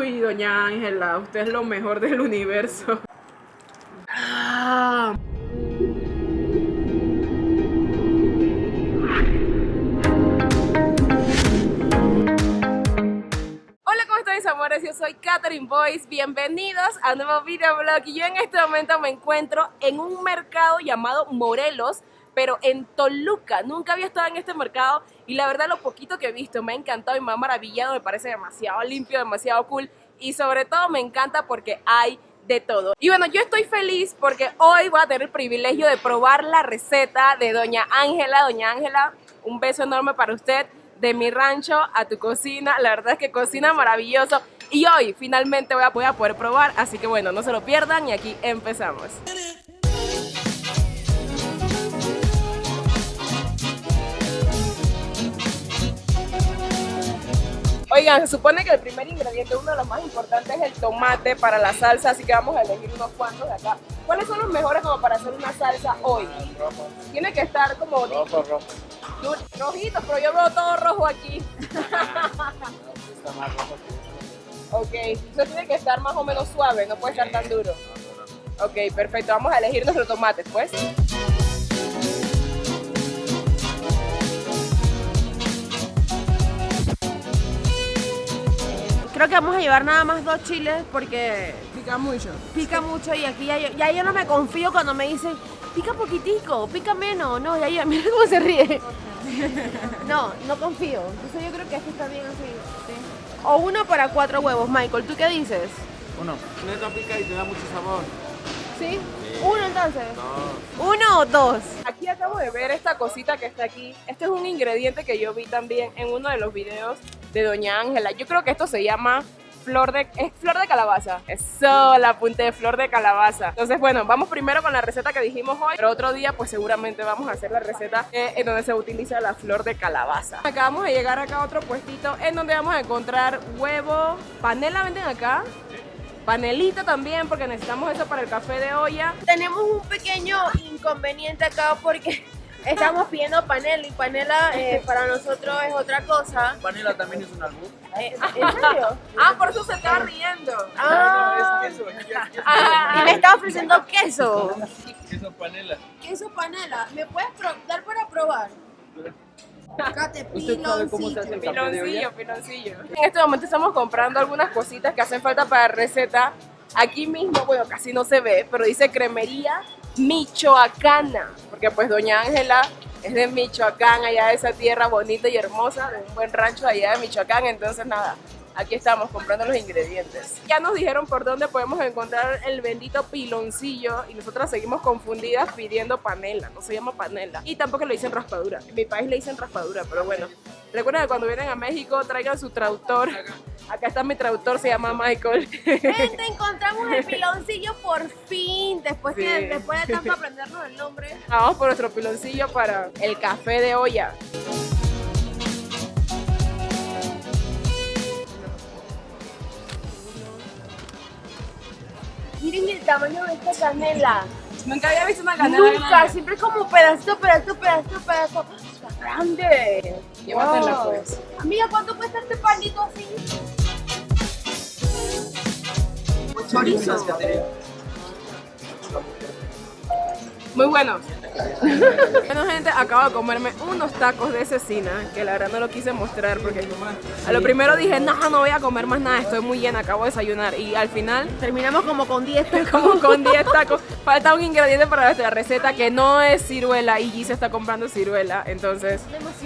Uy, doña Ángela, usted es lo mejor del universo. Ah. Hola, ¿cómo están mis amores? Yo soy Catherine Boyce. Bienvenidos a un nuevo videoblog. Y yo en este momento me encuentro en un mercado llamado Morelos, pero en Toluca. Nunca había estado en este mercado y la verdad lo poquito que he visto me ha encantado y me ha maravillado. Me parece demasiado limpio, demasiado cool y sobre todo me encanta porque hay de todo. Y bueno, yo estoy feliz porque hoy voy a tener el privilegio de probar la receta de Doña Ángela. Doña Ángela, un beso enorme para usted de mi rancho a tu cocina. La verdad es que cocina maravilloso. Y hoy finalmente voy a, poder probar. Así que bueno, no se lo pierdan y aquí empezamos. Oigan, se supone que el primer ingrediente, uno de los más importantes, es el tomate para la salsa, así que vamos a elegir unos cuantos de acá. ¿Cuáles son los mejores como para hacer una salsa hoy? Tiene que estar como... Rojo, rojo. Rojitos, pero yo veo todo rojo aquí. Rojo ok, eso tiene que estar más o menos suave, no puede estar tan duro. Ok, perfecto, vamos a elegir nuestros tomates, pues. Creo que vamos a llevar nada más dos chiles porque Pica mucho. pica mucho y aquí ya yo, ya yo no me confío cuando me dicen pica poquitico, pica menos. No, ya yo, mira cómo se ríe. No, no confío. Entonces yo creo que esto está bien así. O uno para cuatro huevos, Michael. ¿Tú qué dices? Uno. Neta pica y te da mucho sabor. ¿Sí? Uno entonces. Uno o dos. Acabo de ver esta cosita que está aquí. Este es un ingrediente que yo vi también en uno de los videos de Doña Ángela. Yo creo que esto se llama flor de, es flor de calabaza. Eso, la punta de flor de calabaza. Entonces, bueno, vamos primero con la receta que dijimos hoy, pero otro día pues seguramente vamos a hacer la receta eh, en donde se utiliza la flor de calabaza. Acabamos de llegar acá a otro puestito en donde vamos a encontrar huevo, panela venden acá. Panelita también porque necesitamos eso para el café de olla. Tenemos un pequeño inconveniente acá porque estamos pidiendo panela y panela eh, para nosotros es otra cosa. Panela también es un albur. Eh, ¿En serio? Ah, por eso se estaba riendo. Ah. Es queso. aquí es queso. Y me está ofreciendo queso. Queso panela. Queso panela, ¿me puedes dar para probar? Cate, ¿Usted sabe cómo se hace el café de olla? Piloncillo, piloncillo. En este momento estamos comprando algunas cositas que hacen falta para la receta. Aquí mismo, bueno, casi no se ve, pero dice cremería michoacana. Porque pues doña Ángela es de Michoacán, allá de esa tierra bonita y hermosa, de un buen rancho allá de Michoacán. Entonces nada, aquí estamos comprando los ingredientes. Ya nos dijeron por dónde podemos encontrar el bendito piloncillo y nosotras seguimos confundidas pidiendo panela, no se llama panela. Y tampoco le dicen raspadura. En mi país le dicen raspadura, pero bueno. Recuerden que cuando vienen a México traigan su traductor. Acá está mi traductor, se llama Michael. Gente, encontramos el piloncillo por fin. Después, Sí. que, después de tanto aprendernos el nombre. Vamos por nuestro piloncillo para el café de olla. Miren el tamaño de esta canela. Nunca había visto una canela Nunca, siempre como pedacito, pedacito, pedacito, pedacito. Está grande. Llévatela, Wow. pues. Amiga, ¿cuánto cuesta este panito así? Chorizo. Muy buenos. Bueno, gente, acabo de comerme unos tacos de cecina, que la verdad no lo quise mostrar porque a lo primero dije, no, no voy a comer más nada, estoy muy llena, acabo de desayunar. Y al final, Terminamos como con 10 como con 10 tacos, falta un ingrediente para nuestra receta que no es ciruela y G se está comprando ciruela, entonces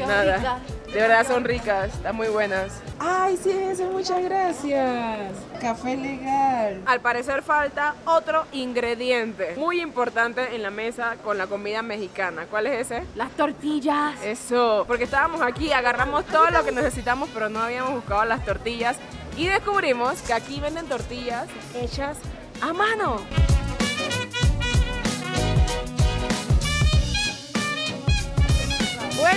nada. rica. De verdad son ricas, están muy buenas. Ay, sí, eso, muchas gracias. Café legal. Al parecer falta otro ingrediente muy importante en la mesa con la comida mexicana. ¿Cuál es ese? Las tortillas. Eso, porque estábamos aquí, agarramos todo lo que necesitamos, pero no habíamos buscado las tortillas y descubrimos que aquí venden tortillas hechas a mano.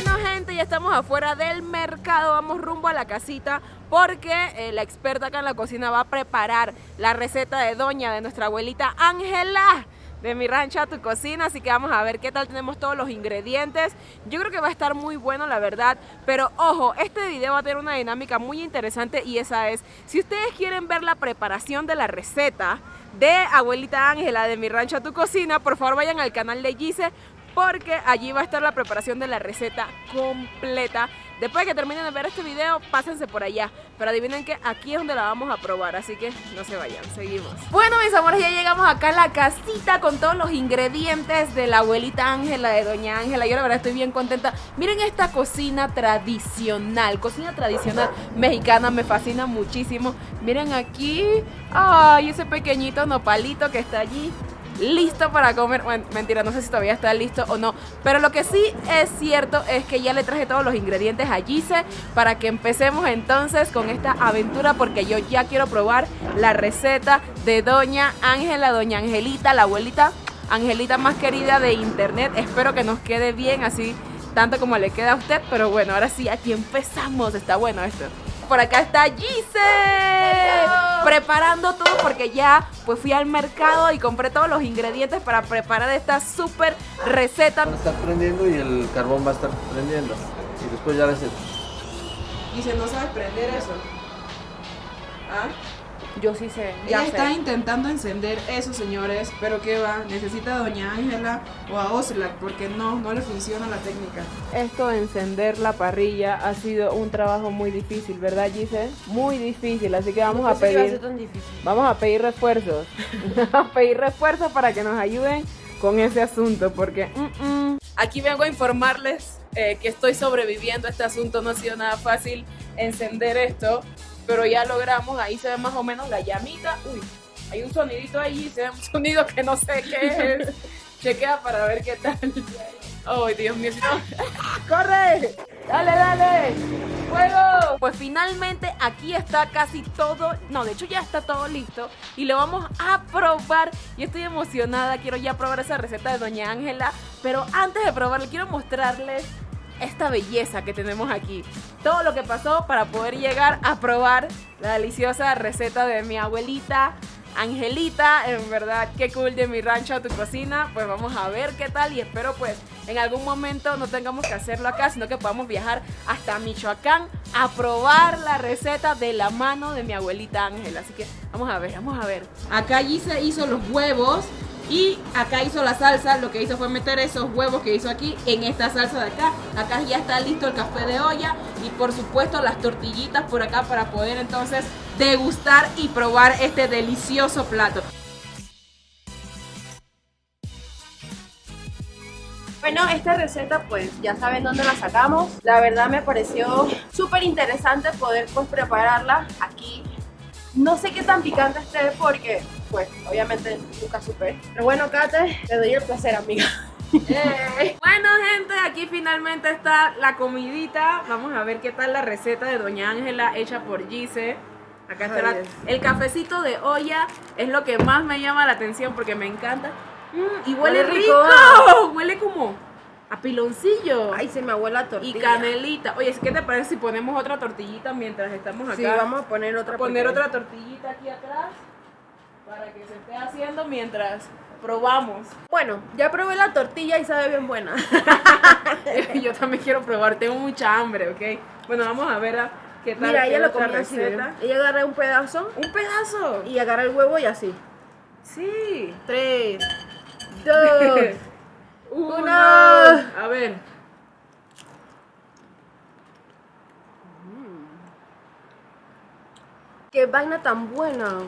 Bueno gente, ya estamos afuera del mercado, vamos rumbo a la casita porque eh, la experta acá en la cocina va a preparar la receta de doña de nuestra abuelita Ángela. de mi rancho a tu cocina, así que vamos a ver qué tal tenemos todos los ingredientes. Yo creo que va a estar muy bueno, la verdad, pero ojo, este video va a tener una dinámica muy interesante y esa es, si ustedes quieren ver la preparación de la receta de abuelita Ángela de mi rancho a tu cocina, por favor vayan al canal de Gise porque allí va a estar la preparación de la receta completa. Después de que terminen de ver este video, pásense por allá. Pero adivinen que aquí es donde la vamos a probar, así que no se vayan, seguimos. Bueno, mis amores, ya llegamos acá a la casita con todos los ingredientes de la abuelita Ángela, de doña Ángela. Yo la verdad estoy bien contenta. Miren esta cocina tradicional, cocina tradicional mexicana, me fascina muchísimo. Miren aquí, ay, ese pequeñito nopalito que está allí listo para comer. Bueno, mentira, no sé si todavía está listo o no. Pero lo que sí es cierto es que ya le traje todos los ingredientes a Gise para que empecemos entonces con esta aventura porque yo ya quiero probar la receta de Doña Ángela, Doña Angelita, la abuelita Angelita más querida de internet. Espero que nos quede bien así tanto como le queda a usted, pero bueno, ahora sí, aquí empezamos. Está bueno esto por acá está Gise preparando todo porque ya pues fui al mercado y compré todos los ingredientes para preparar esta súper receta. Va a estar prendiendo y el carbón va a estar prendiendo y después ya hace... Gise, ¿no sabes prender eso? ¿Ah? Yo sí sé. Ya está intentando encender eso, señores, pero ¿qué va? Necesita a Doña Ángela o a Oslac porque no, no le funciona la técnica. Esto de encender la parrilla ha sido un trabajo muy difícil, ¿verdad, Gise? Muy difícil, así que vamos a pedir... Vamos a pedir refuerzos. a pedir refuerzos para que nos ayuden con ese asunto, porque... Aquí vengo a informarles eh, que estoy sobreviviendo a este asunto, no ha sido nada fácil encender esto pero ya logramos, ahí se ve más o menos la llamita. Uy, hay un sonidito ahí, se ve un sonido que no sé qué es. Chequea para ver qué tal. Ay, Dios mío. ¡Corre! ¡Dale, dale! ¡Fuego! Pues finalmente aquí está casi todo, no, de hecho ya está todo listo y lo vamos a probar. Y estoy emocionada, quiero ya probar esa receta de Doña Ángela, pero antes de probarla quiero mostrarles esta belleza que tenemos aquí. Todo lo que pasó para poder llegar a probar la deliciosa receta de mi abuelita Angelita, en verdad, qué cool de mi rancho a tu cocina. Pues vamos a ver qué tal y espero pues en algún momento no tengamos que hacerlo acá, sino que podamos viajar hasta Michoacán a probar la receta de la mano de mi abuelita Ángela. Así que vamos a ver, vamos a ver. Acá se hizo los huevos y acá hizo la salsa, lo que hizo fue meter esos huevos que hizo aquí en esta salsa de acá. Acá ya está listo el café de olla y por supuesto las tortillitas por acá para poder entonces degustar y probar este delicioso plato. Bueno, esta receta pues ya saben dónde la sacamos. La verdad me pareció súper interesante poder pues prepararla aquí. No sé qué tan picante esté porque pues obviamente nunca supe. Pero bueno, Kate, te doy el placer, amiga. Bueno gente, aquí finalmente está la comidita. Vamos a ver qué tal la receta de Doña Ángela hecha por Gise. Acá está el cafecito de olla Es lo que más me llama la atención porque me encanta. Mm, Y huele, rico. Huele como a piloncillo. Ay, se me huele la tortilla. Y canelita. Oye, ¿qué te parece si ponemos otra tortillita mientras estamos acá? Sí, vamos a poner otra Poner otra tortillita aquí atrás para que se esté haciendo mientras probamos. Bueno, ya probé la tortilla y sabe bien buena. Yo también quiero probar, tengo mucha hambre, ¿ok? Bueno, vamos a ver qué tal. Mira, ella lo comió así. Ella agarra un pedazo. ¿Un pedazo? Y agarra el huevo y así. Sí. Tres, dos, uno. A ver. Qué vaina tan buena.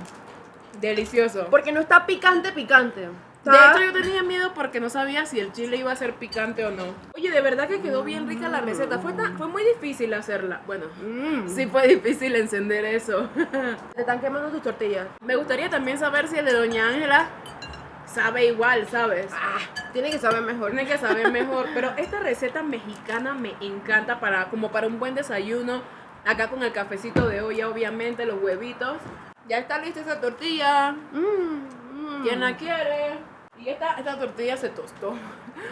Delicioso. Porque no está picante, picante. De hecho, yo tenía miedo porque no sabía si el chile iba a ser picante o no. Oye, de verdad que quedó bien rica la receta. Fue, fue muy difícil hacerla. Bueno, mm. sí fue difícil encender eso. Te están quemando tus tortillas. Me gustaría también saber si el de Doña Ángela sabe igual, ¿sabes? Ah, tiene que saber mejor. Tiene que saber mejor. Pero esta receta mexicana me encanta para como para un buen desayuno. Acá con el cafecito de olla, obviamente, los huevitos. Ya está lista esa tortilla. Mm, ¿Quién la quiere? Y esta, esta tortilla se tostó.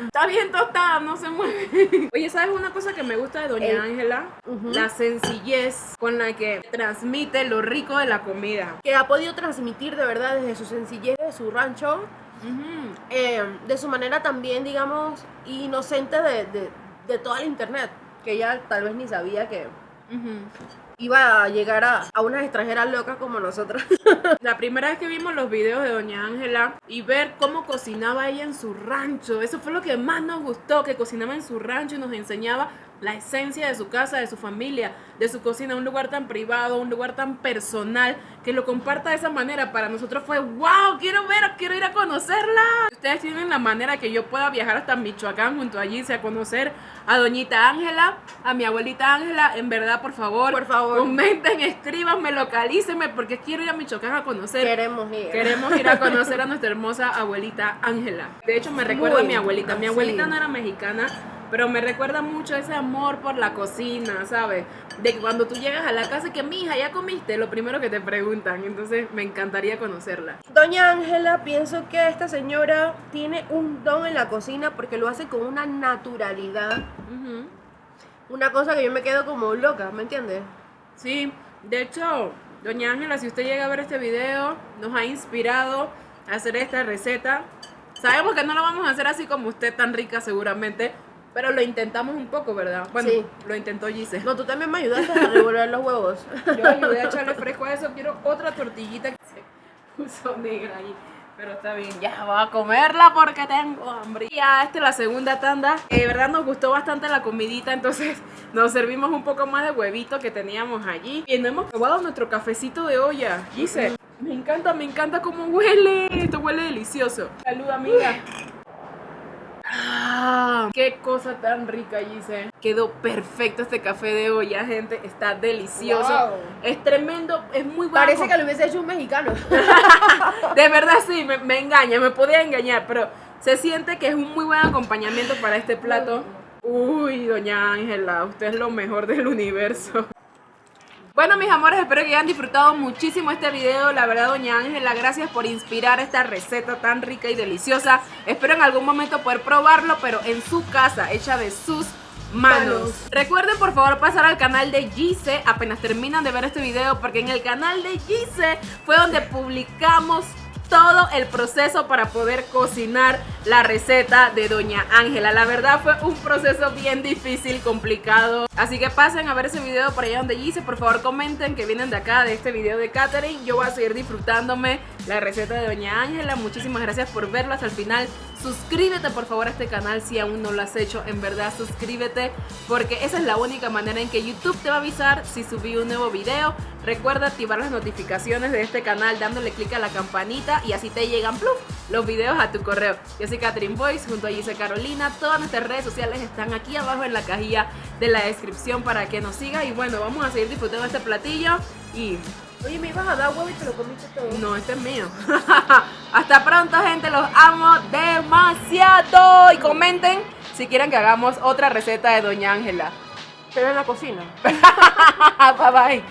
Está bien tostada, no se mueve. Oye, ¿sabes una cosa que me gusta de Doña Ángela? La sencillez con la que transmite lo rico de la comida. Que ha podido transmitir de verdad desde su sencillez de su rancho Ujú. eh, de su manera también, digamos, inocente de, de, de toda la internet, que ella tal vez ni sabía que Iba a llegar a, a unas extranjeras locas como nosotros. La primera vez que vimos los videos de Doña Ángela y ver cómo cocinaba ella en su rancho, eso fue lo que más nos gustó, que cocinaba en su rancho y nos enseñaba la esencia de su casa, de su familia, de su cocina, un lugar tan privado, un lugar tan personal, que lo comparta de esa manera. Para nosotros fue, wow, quiero ver, quiero ir a conocerla. Ustedes tienen la manera que yo pueda viajar hasta Michoacán junto a Gise a conocer a Doñita Ángela, a mi abuelita Ángela, en verdad, por favor, Por favor. comenten, escríbanme, localícenme, porque quiero ir a Michoacán a conocer. Queremos ir. Queremos ir a conocer a nuestra hermosa abuelita Ángela. De hecho, me recuerda a mi Muy, abuelita. Mi abuelita sí. no era mexicana, pero me recuerda mucho ese amor por la cocina, ¿sabes? De que cuando tú llegas a la casa y que, mija, ya comiste, lo primero que te preguntan. Entonces, me encantaría conocerla. Doña Ángela, pienso que esta señora tiene un don en la cocina porque lo hace con una naturalidad. Una cosa que yo me quedo como loca, ¿me entiendes? Sí, de hecho, doña Ángela, si usted llega a ver este video, nos ha inspirado a hacer esta receta. Sabemos que no lo vamos a hacer así como usted, tan rica seguramente, pero lo intentamos un poco, ¿verdad? Bueno, Sí. lo intentó Gise. No, tú también me ayudaste a revolver los huevos. Yo ayudé a echarle fresco a eso, quiero otra tortillita que se puso negra ahí. Pero está bien, ya voy a comerla porque tengo hambre. Ya, esta es la segunda tanda. Eh, De verdad nos gustó bastante la comidita, entonces nos servimos un poco más de huevito que teníamos allí. Y nos hemos probado nuestro cafecito de olla. Gise, me encanta, me encanta cómo huele. Esto huele delicioso. Salud, amiga. Ah, qué cosa tan rica, Gise. Quedó perfecto este café de olla, gente. Está delicioso. Wow. Es tremendo, es muy bueno. Parece que lo hubiese hecho un mexicano. De verdad sí, me, me engaña, me podía engañar, pero se siente que es un muy buen acompañamiento para este plato. Uy, doña Ángela, usted es lo mejor del universo. Bueno, mis amores, espero que hayan disfrutado muchísimo este video. La verdad, doña Ángela, gracias por inspirar esta receta tan rica y deliciosa. Espero en algún momento poder probarlo, pero en su casa, hecha de sus manos. Manos. Recuerden por favor pasar al canal de Gise apenas terminan de ver este video porque en el canal de Gise fue donde publicamos todo el proceso para poder cocinar la receta de Doña Ángela. La verdad fue un proceso bien difícil, complicado. Así que pasen a ver ese video por allá donde Gise. Por favor comenten que vienen de acá, de este video de Catherine. Yo voy a seguir disfrutándome la receta de Doña Ángela. Muchísimas gracias por verlo hasta el final. Suscríbete por favor a este canal si aún no lo has hecho. En verdad suscríbete porque esa es la única manera en que YouTube te va a avisar si subí un nuevo video. Recuerda activar las notificaciones de este canal dándole clic a la campanita y así te llegan pluf, los videos a tu correo. Yo soy Catherine Boyce junto a Gise Carolina. Todas nuestras redes sociales están aquí abajo en la cajilla de la descripción para que nos sigas. Y bueno, vamos a seguir disfrutando este platillo y Oye, me ibas a dar huevo y te lo comiste todo. no, este es mío. Hasta pronto, gente. Los amo demasiado. Y comenten si quieren que hagamos otra receta de Doña Ángela. Pero en la cocina. bye bye.